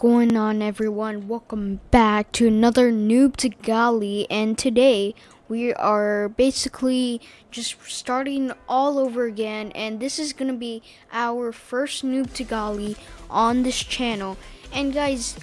going on everyone? Welcome back to another noob to godly and today we are basically just starting all over again and this is gonna be our first noob to godly on this channel and guys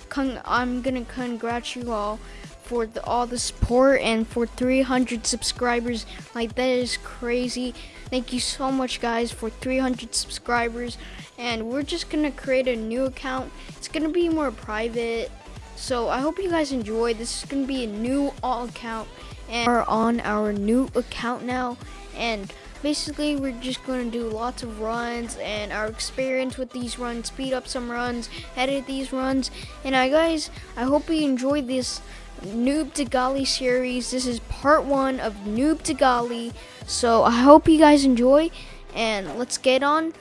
i'm gonna congratulate you all for the, all the support and for 300 subscribers. Like that is crazy. Thank you so much guys for 300 subscribers. And we're just gonna create a new account. It's gonna be more private. So I hope you guys enjoy. This is gonna be a new all account. And we're on our new account now. And basically we're just going to do lots of runs and our experience with these runs speed up some runs edit these runs. And I guys I hope you enjoyed this noob to godly series. This is part one of noob to godly so I hope you guys enjoy and let's get on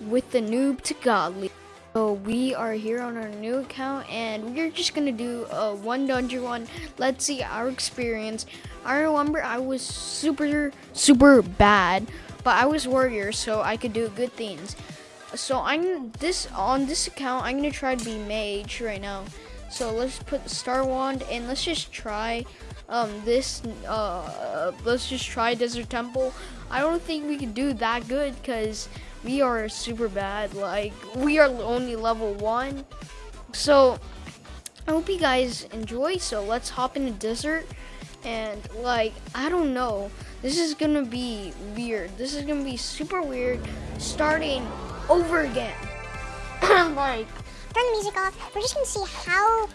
with the noob to godly. So we are here on our new account and we're just gonna do a one dungeon one. Let's see our experience. I remember I was super super bad, but I was warrior so I could do good things. So I'm this on this account I'm gonna try to be mage right now. So let's put the star wand and let's just try um this uh let's just try desert temple. I don't think we can do that good because we are super bad. Like, we are only level one. So, I hope you guys enjoy. So, let's hop in the desert. And, like, I don't know. This is gonna be weird. This is gonna be super weird. Starting over again. like, turn the music off. We're just gonna see how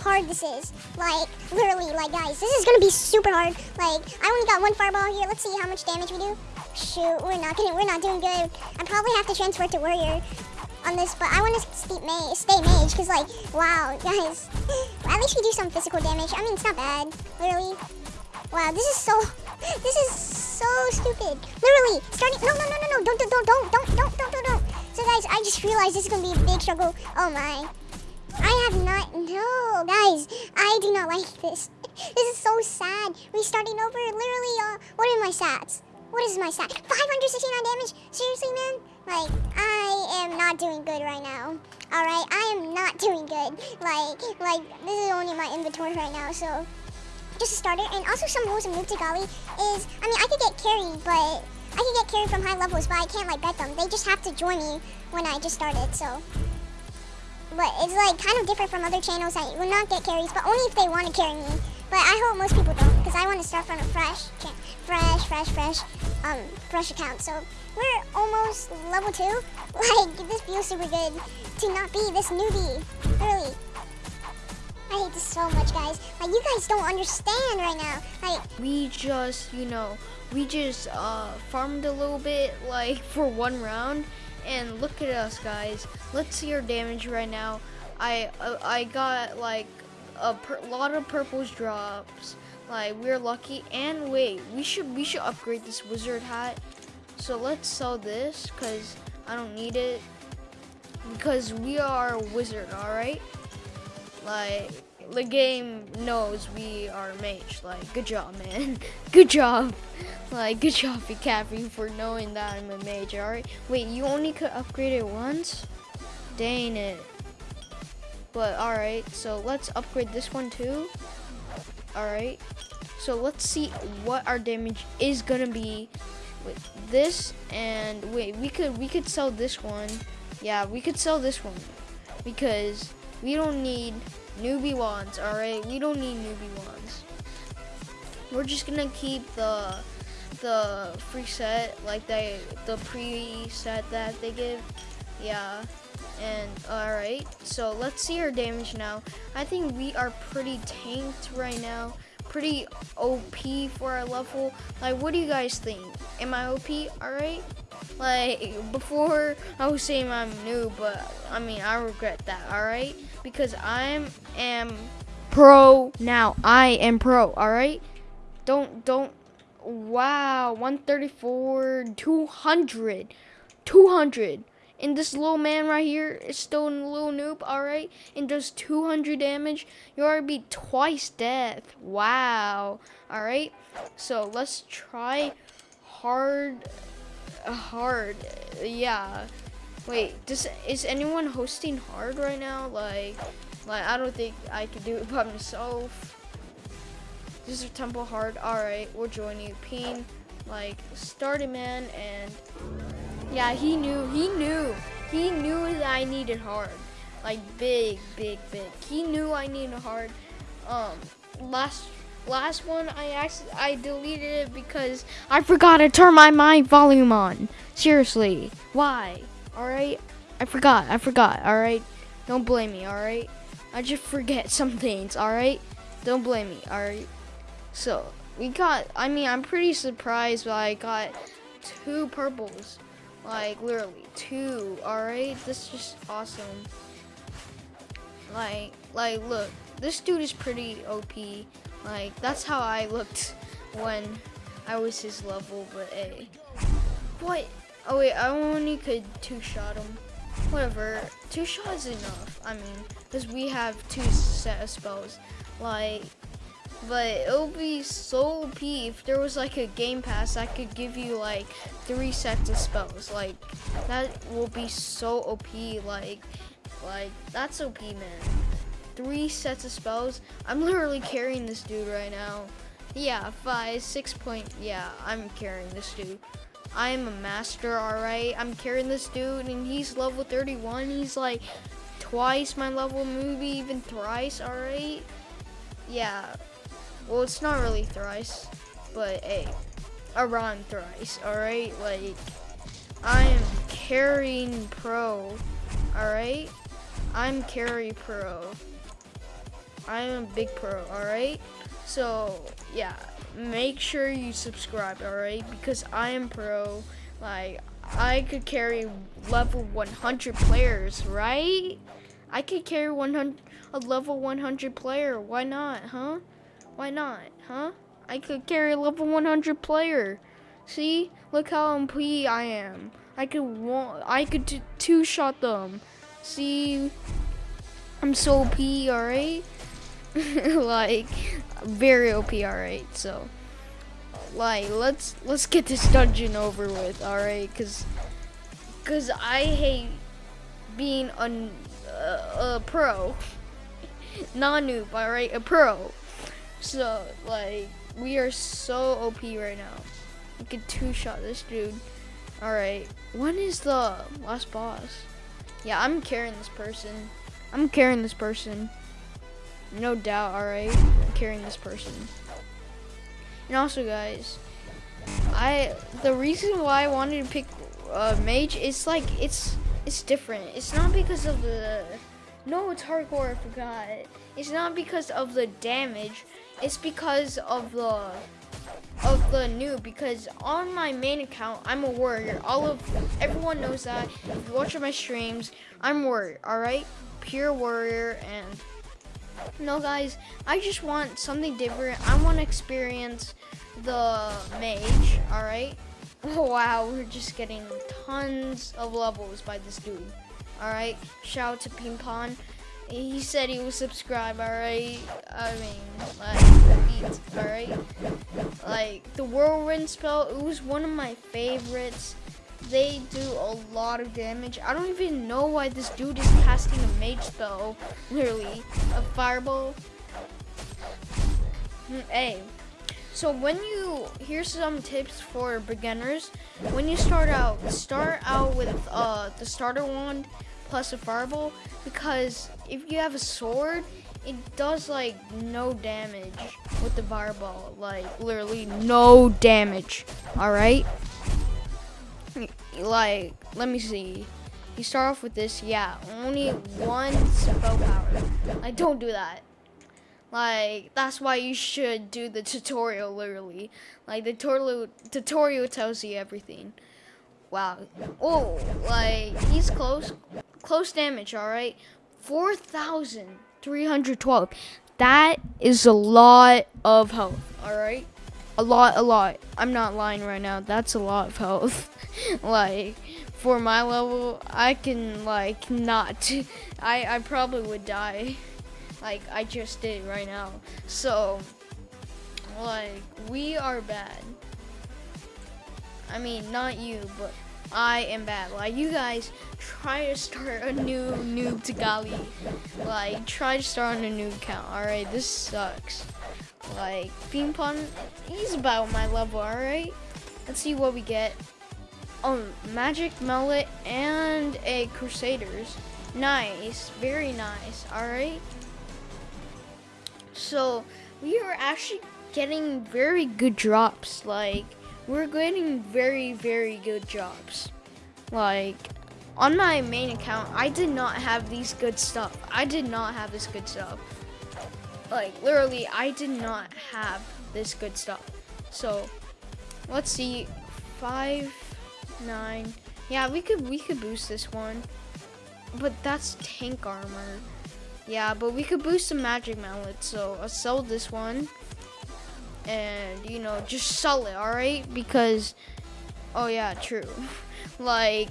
hard this is. Like, literally, like, guys, this is gonna be super hard. Like, I only got one fireball here. Let's see how much damage we do. Shoot, we're not getting, we're not doing good. I probably have to transfer to warrior on this, but I want to stay mage, stay mage, because, like, wow, guys, at least we do some physical damage. I mean, it's not bad, literally. Wow, this is so, this is so stupid. Literally, starting, no, no, no, no, no, don't, don't, don't, don't, don't, don't, don't, don't. So, guys, I just realized this is going to be a big struggle. Oh, my. I have not, no, guys, I do not like this. This is so sad. Restarting over, literally, what are my stats? What is my stat? 569 damage? Seriously, man? Like, I am not doing good right now. Alright, I am not doing good. Like, like, this is only my inventory right now, so... Just a starter. And also some rules of Noob to Godly is, I mean, I could get carried, but... I could get carried from high levels, but I can't, like, bet them. They just have to join me when I just started, so... But it's like kind of different from other channels I will not get carries, but only if they want to carry me. But I hope most people don't, because I want to start from a fresh, fresh, fresh, fresh, um, fresh account. So we're almost level two. Like this feels super good to not be this newbie. Really. I hate this so much, guys. Like, you guys don't understand right now. Like, we just, you know, we just uh, farmed a little bit, like, for one round, and look at us guys. Let's see our damage right now. I uh, I got like a lot of purples drops. Like we're lucky. And wait we should we should upgrade this wizard hat. So let's sell this because I don't need it. Because we are a wizard all right like the game knows we are mage like good job man good job like, good job, Cappy, for knowing that I'm a mage, alright? Wait, you only could upgrade it once? Dang it. But, alright, so let's upgrade this one too. Alright. So let's see what our damage is gonna be with this and wait we could we could sell this one yeah we could sell this one because we don't need newbie wands all right we don't need newbie wands we're just gonna keep the the free set, like they the pre-set that they give. Yeah. And alright, so let's see our damage now. I think we are pretty tanked right now. Pretty OP for our level. Like, what do you guys think? Am I OP? Alright? Like, before I was saying I'm new, but I mean, I regret that, alright? Because I am pro now. I am pro, alright? Don't, don't Wow, 134, 200, 200. And this little man right here is still a little noob, alright? And does 200 damage. You already beat twice death. Wow. Alright, so let's try hard, hard, yeah. Wait, does is anyone hosting hard right now? Like, like I don't think I can do it by myself. This is Temple Hard. All right, we'll join you. Peen, like, started man, and yeah, he knew, he knew, he knew that I needed hard, like big, big, big. He knew I needed hard. Um, last last one I actually I deleted it because I forgot to turn my mic volume on. Seriously, why? All right, I forgot. I forgot. All right, don't blame me. All right, I just forget some things. All right, don't blame me. All right. So we got. I mean, I'm pretty surprised, but I got two purples. Like literally two. All right, this is just awesome. Like, like, look, this dude is pretty OP. Like, that's how I looked when I was his level, but a. What? Oh wait, I only could two-shot him. Whatever, two shots enough. I mean, because we have two set of spells. Like, but it would be so OP if there was like a game pass that could give you like three sets of spells. Like, that will be so OP. Like, like that's OP, man. Three sets of spells. I'm literally carrying this dude right now. Yeah, five, six point. Yeah, I'm carrying this dude. I am a master, alright? I'm carrying this dude, and he's level 31. He's like twice my level, maybe even thrice, alright? Yeah. Well, it's not really thrice, but hey, around thrice, alright? Like, I am carrying pro, alright? I'm carry pro. I am a big pro, alright? So, yeah, make sure you subscribe, alright? Because I am pro. Like, I could carry level 100 players, right? I could carry 100 a level 100 player. Why not, huh? Why not, huh? I could carry a level 100 player. See? Look how OP I am. I could I could two shot them. See? I'm so P, alright? like very OP, alright, so like let's let's get this dungeon over with, alright, cause cause I hate being a, a, a pro. Non noob, alright, a pro. So like we are so OP right now. We could two shot this dude. Alright. When is the last boss? Yeah, I'm carrying this person. I'm carrying this person. No doubt, alright? Carrying this person. And also, guys, I the reason why I wanted to pick uh, mage is like it's it's different. It's not because of the no, it's hardcore. I forgot. It's not because of the damage. It's because of the of the new because on my main account I'm a warrior. All of everyone knows that. If you watch my streams, I'm warrior. All right, pure warrior and no, guys, I just want something different. I want to experience the mage, alright? Oh, wow, we're just getting tons of levels by this dude. Alright, shout out to Ping Pong. He said he would subscribe, alright? I mean, like, beats, alright? Like, the whirlwind spell, it was one of my favorites they do a lot of damage. I don't even know why this dude is casting a mage spell, literally, a fireball. Hmm, hey, so when you, here's some tips for beginners. When you start out, start out with uh, the starter wand plus a fireball because if you have a sword, it does like no damage with the fireball, like literally no damage, all right? Like, let me see. You start off with this, yeah, only one spell power. Like, don't do that. Like, that's why you should do the tutorial, literally. Like, the tutorial, tutorial tells you everything. Wow. Oh, like, he's close. Close damage, alright? 4,312. That is a lot of health, alright? A lot, a lot. I'm not lying right now. That's a lot of health. like for my level, I can like not. I I probably would die, like I just did right now. So like we are bad. I mean, not you, but I am bad. Like, you guys try to start a new noob to Godly. Like, try to start on a new account. Alright, this sucks. Like, Ping Pong, he's about my level, alright? Let's see what we get. Oh, Magic Mallet and a Crusaders. Nice, very nice, alright? So, we are actually getting very good drops. Like, we're getting very, very good drops. Like, on my main account, I did not have these good stuff. I did not have this good stuff. Like, literally, I did not have this good stuff. So, let's see. Five, nine. Yeah, we could we could boost this one. But that's tank armor. Yeah, but we could boost some magic mallet, so I'll sell this one. And, you know, just sell it, alright? Because, oh yeah, true. like,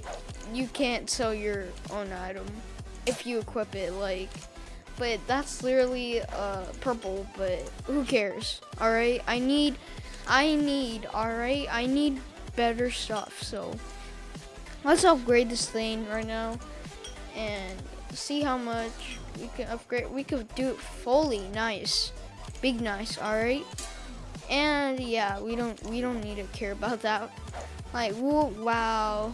you can't sell your own item if you equip it, like, but that's literally uh, purple, but who cares, alright? I need, I need, alright? I need better stuff, so let's upgrade this thing right now and see how much we can upgrade. We could do it fully nice, big nice. All right, and yeah, we don't we don't need to care about that. Like, whoa, wow,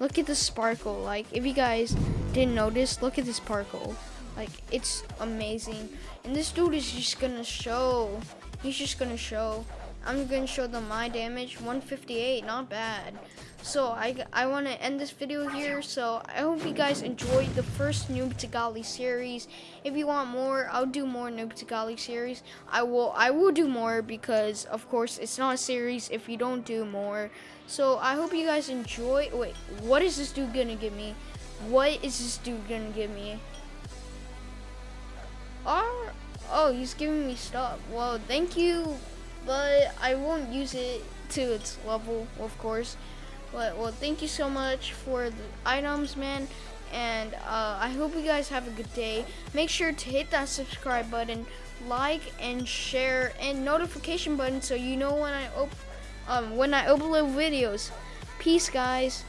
look at the sparkle. Like, if you guys didn't notice, look at the sparkle. Like, it's amazing. And this dude is just gonna show. He's just gonna show. I'm gonna show them my damage, 158, not bad. So I, I want to end this video here. So I hope you guys enjoyed the first Noob to Godly series. If you want more, I'll do more Noob to Godly series. I will I will do more because of course it's not a series if you don't do more. So I hope you guys enjoy. Wait, what is this dude gonna give me? What is this dude gonna give me? Oh, oh, he's giving me stuff. Well, thank you, but I won't use it to its level, of course. But well, thank you so much for the items, man. And uh, I hope you guys have a good day. Make sure to hit that subscribe button, like and share, and notification button so you know when I op um, when I upload videos. Peace, guys.